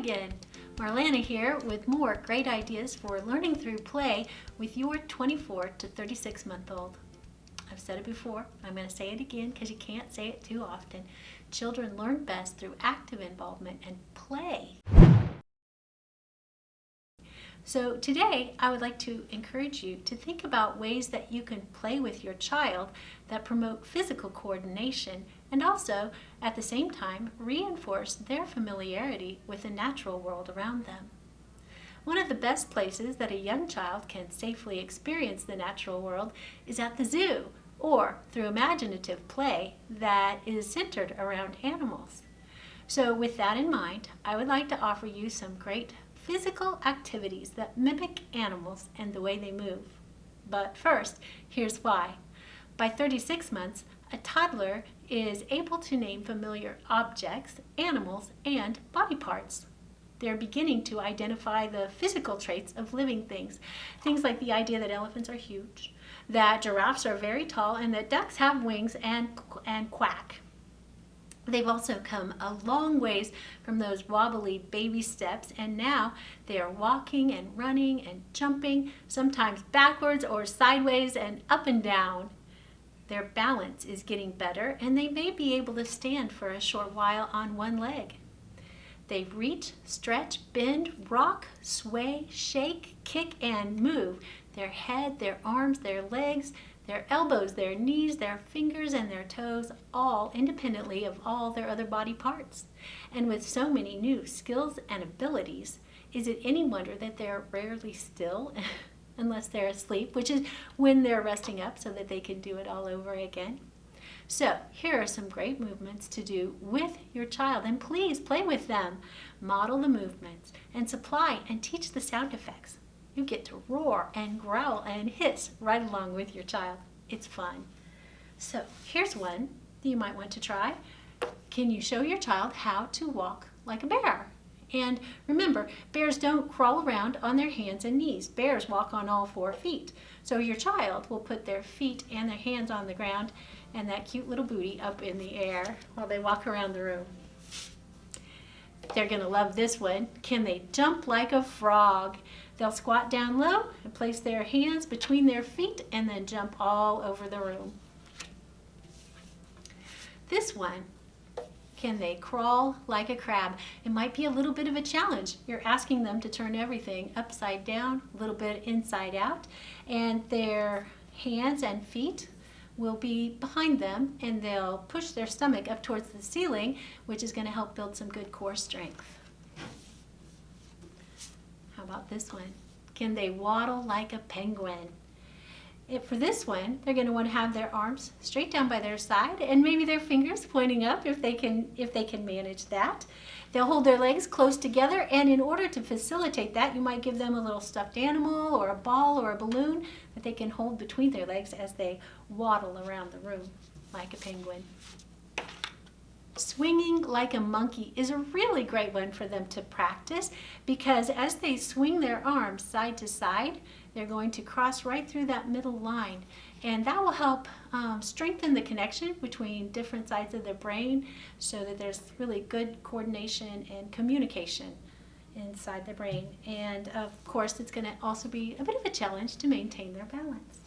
again. Marlana here with more great ideas for learning through play with your 24 to 36 month old. I've said it before, I'm going to say it again because you can't say it too often. Children learn best through active involvement and play. So today I would like to encourage you to think about ways that you can play with your child that promote physical coordination and also at the same time reinforce their familiarity with the natural world around them. One of the best places that a young child can safely experience the natural world is at the zoo or through imaginative play that is centered around animals. So with that in mind, I would like to offer you some great physical activities that mimic animals and the way they move. But first, here's why. By 36 months, a toddler is able to name familiar objects, animals, and body parts. They're beginning to identify the physical traits of living things. Things like the idea that elephants are huge, that giraffes are very tall, and that ducks have wings and, and quack. They've also come a long ways from those wobbly baby steps and now they are walking and running and jumping, sometimes backwards or sideways and up and down. Their balance is getting better and they may be able to stand for a short while on one leg. They reach, stretch, bend, rock, sway, shake, kick, and move. Their head, their arms, their legs, their elbows, their knees, their fingers, and their toes, all independently of all their other body parts. And with so many new skills and abilities, is it any wonder that they're rarely still unless they're asleep, which is when they're resting up so that they can do it all over again? So here are some great movements to do with your child and please play with them. Model the movements and supply and teach the sound effects. You get to roar and growl and hiss right along with your child. It's fun. So here's one that you might want to try. Can you show your child how to walk like a bear? And remember, bears don't crawl around on their hands and knees. Bears walk on all four feet. So your child will put their feet and their hands on the ground and that cute little booty up in the air while they walk around the room. They're going to love this one. Can they jump like a frog? They'll squat down low and place their hands between their feet and then jump all over the room. This one, can they crawl like a crab? It might be a little bit of a challenge. You're asking them to turn everything upside down, a little bit inside out, and their hands and feet will be behind them and they'll push their stomach up towards the ceiling, which is going to help build some good core strength. How about this one? Can they waddle like a penguin? For this one, they're going to want to have their arms straight down by their side and maybe their fingers pointing up if they can if they can manage that. They'll hold their legs close together and in order to facilitate that, you might give them a little stuffed animal or a ball or a balloon that they can hold between their legs as they waddle around the room like a penguin. Swinging like a monkey is a really great one for them to practice because as they swing their arms side to side, they're going to cross right through that middle line. And that will help um, strengthen the connection between different sides of the brain so that there's really good coordination and communication inside the brain. And of course, it's going to also be a bit of a challenge to maintain their balance.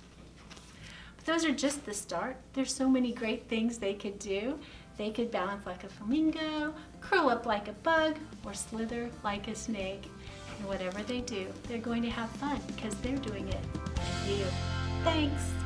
But those are just the start. There's so many great things they could do. They could balance like a flamingo, curl up like a bug, or slither like a snake. And whatever they do, they're going to have fun because they're doing it with you. Thanks!